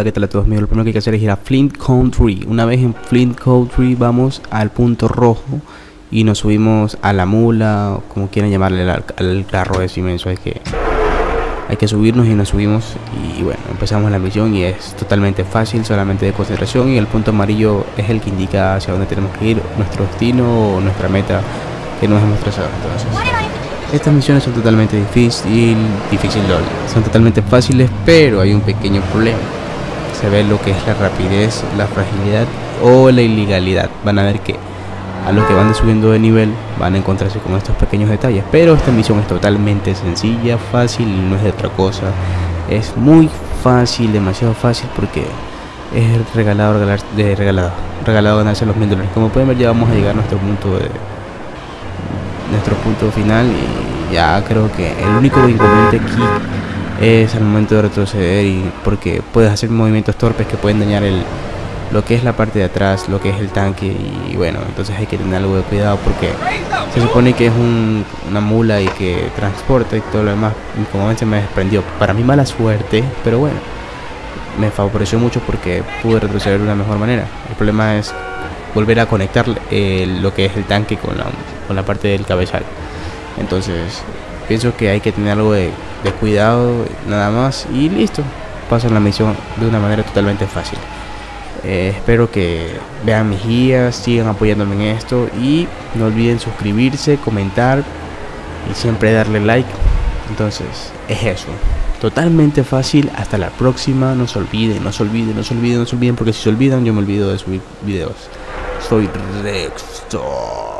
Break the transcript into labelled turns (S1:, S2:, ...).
S1: Hola, ¿qué tal a todos? Lo primero que hay que hacer es ir a Flint Country. Una vez en Flint Country vamos al punto rojo y nos subimos a la mula, como quieran llamarle al, carro es inmenso. Hay que, hay que subirnos y nos subimos y bueno, empezamos la misión y es totalmente fácil, solamente de concentración y el punto amarillo es el que indica hacia dónde tenemos que ir, nuestro destino o nuestra meta que nos hemos trazado. Entonces, estas misiones son totalmente difícil, difícil, son totalmente fáciles, pero hay un pequeño problema. Se ve lo que es la rapidez, la fragilidad o la ilegalidad. Van a ver que a los que van subiendo de nivel van a encontrarse con estos pequeños detalles. Pero esta misión es totalmente sencilla, fácil y no es de otra cosa. Es muy fácil, demasiado fácil porque es regalado, regalar, de regalado, regalado ganarse los mil dólares. Como pueden ver ya vamos a llegar a nuestro punto de nuestro punto final y ya creo que el único inconveniente aquí es al momento de retroceder y porque puedes hacer movimientos torpes que pueden dañar el lo que es la parte de atrás, lo que es el tanque y bueno, entonces hay que tener algo de cuidado porque se supone que es una mula y que transporta y todo lo demás, como se me desprendió. Para mí mala suerte, pero bueno, me favoreció mucho porque pude retroceder de una mejor manera. El problema es volver a conectar eh, lo que es el tanque con con la parte del cabezal. Entonces, pienso que hay que tener algo de, cuidado, nada más, y listo. Pasan la misión de una manera totalmente fácil. Eh, espero que vean mis guías, sigan apoyándome en esto y no olviden suscribirse, comentar y siempre darle like. Entonces, es eso. Totalmente fácil. Hasta la próxima. No se olviden, no se olviden, no se olviden, no se olviden. Porque si se olvidan, yo me olvido de subir videos. Soy Rextor.